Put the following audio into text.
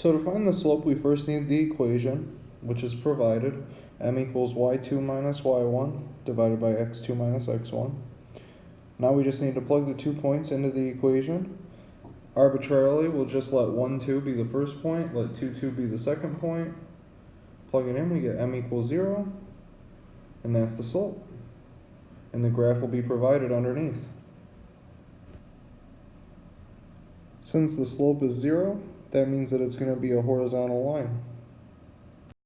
So to find the slope, we first need the equation, which is provided. m equals y2 minus y1 divided by x2 minus x1. Now we just need to plug the two points into the equation. Arbitrarily, we'll just let 1, 2 be the first point, let 2, 2 be the second point. Plug it in, we get m equals 0, and that's the slope. And the graph will be provided underneath. Since the slope is 0, that means that it's going to be a horizontal line.